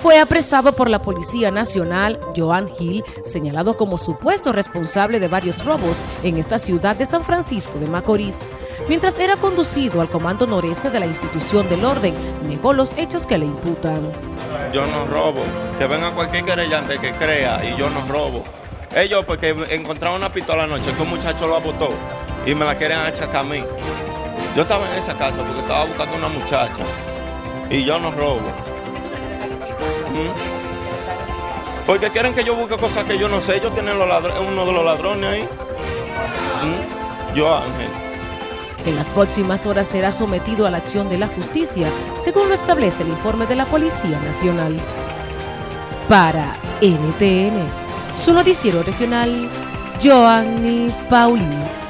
fue apresado por la Policía Nacional, Joan Hill, señalado como supuesto responsable de varios robos en esta ciudad de San Francisco de Macorís. Mientras era conducido al comando noreste de la institución del orden, negó los hechos que le imputan. Yo no robo, que venga cualquier querellante que crea y yo no robo. Ellos porque encontraron una pistola anoche que un muchacho lo abotó y me la quieren achacar a mí. Yo estaba en esa casa porque estaba buscando una muchacha y yo no robo. Porque quieren que yo busque cosas que yo no sé. Ellos tienen uno de los ladrones ahí. ¿Mm? En las próximas horas será sometido a la acción de la justicia, según lo establece el informe de la Policía Nacional. Para NTN, su noticiero regional, Joanny Paulino.